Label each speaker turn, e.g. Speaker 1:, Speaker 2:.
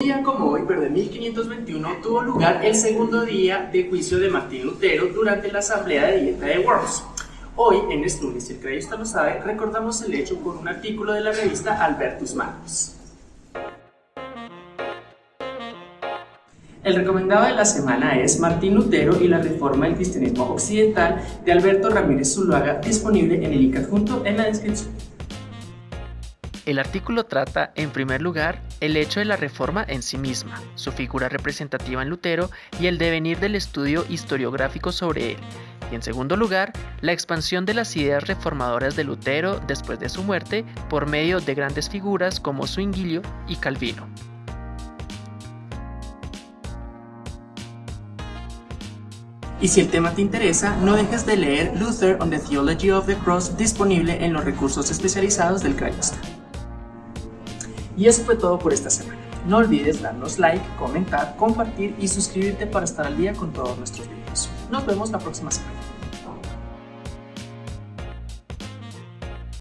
Speaker 1: Día como hoy, pero de 1521, tuvo lugar el segundo día de juicio de Martín Lutero durante la asamblea de dieta de Worms. Hoy, en lunes, si el creyista lo sabe, recordamos el hecho con un artículo de la revista Albertus Magnus. El recomendado de la semana es Martín Lutero y la reforma del cristianismo occidental de Alberto Ramírez Zuluaga, disponible en el link adjunto en la descripción.
Speaker 2: El artículo trata, en primer lugar, el hecho de la reforma en sí misma, su figura representativa en Lutero y el devenir del estudio historiográfico sobre él, y en segundo lugar, la expansión de las ideas reformadoras de Lutero después de su muerte por medio de grandes figuras como Zwinglio y Calvino.
Speaker 1: Y si el tema te interesa, no dejes de leer Luther on the Theology of the Cross disponible en los recursos especializados del Crayasta. Y eso fue todo por esta semana. No olvides darnos like, comentar, compartir y suscribirte para estar al día con todos nuestros videos. Nos vemos la próxima semana.